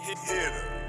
Hit hitter.